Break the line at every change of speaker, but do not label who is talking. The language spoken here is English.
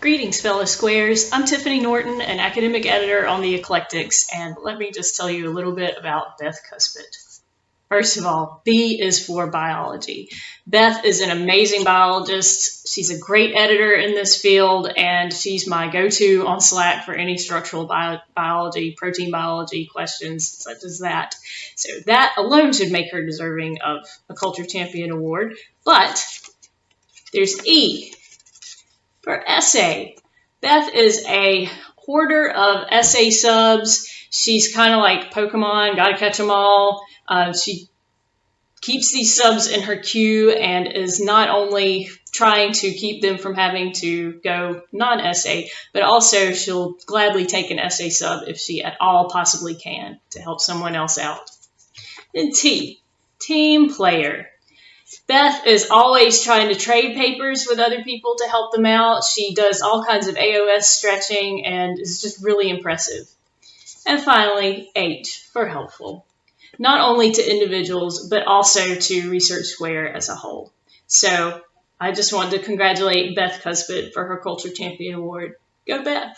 Greetings, fellow squares. I'm Tiffany Norton, an academic editor on The Eclectics, and let me just tell you a little bit about Beth Cuspit. First of all, B is for biology. Beth is an amazing biologist. She's a great editor in this field, and she's my go to on Slack for any structural bio biology, protein biology questions such as that. So, that alone should make her deserving of a Culture Champion Award. But there's E for essay. Beth is a hoarder of essay subs. She's kind of like Pokemon, gotta catch them all. Uh, she keeps these subs in her queue and is not only trying to keep them from having to go non essay, but also she'll gladly take an essay sub if she at all possibly can to help someone else out. Then T, team player. Beth is always trying to trade papers with other people to help them out. She does all kinds of AOS stretching and is just really impressive. And finally, H for helpful, not only to individuals, but also to Research Square as a whole. So I just wanted to congratulate Beth Cuspit for her Culture Champion Award. Go Beth!